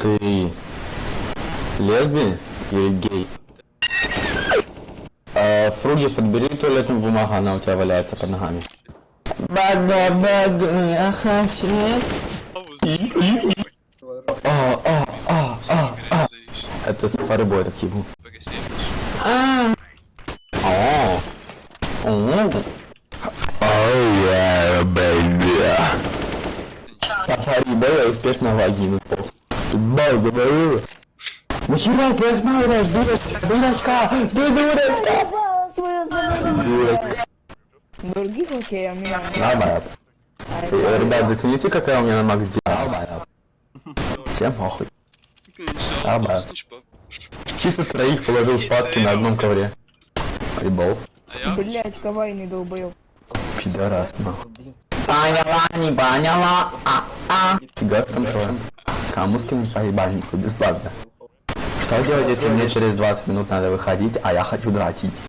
Ты лесби или гей? А, Фругис, подбери туалетную бумагу, она у тебя валяется под ногами. Бада, бада, я хочу. А, а, а, а, а. Это сафари бой такие был. А. О. О. Oh yeah, baby. Сафари бой успешно вагину. Бал говорю. Нахера ты осматриваешь, дурочка, дурочка, ты дурочка. Других окей, а меня Нормально. Ребят, зацените, какая у меня на Макс Нормально. Всем похуй. Да. Чисто троих положил спадки на одном ковре. Прибол. Блять, кавайный долбоёб. Пидорас, нахуй. Поняла, не поняла, а, а. Фига там трое. Кому скинуть по ебальнику бесплатно? Что делать, если мне через 20 минут надо выходить, а я хочу дрочить?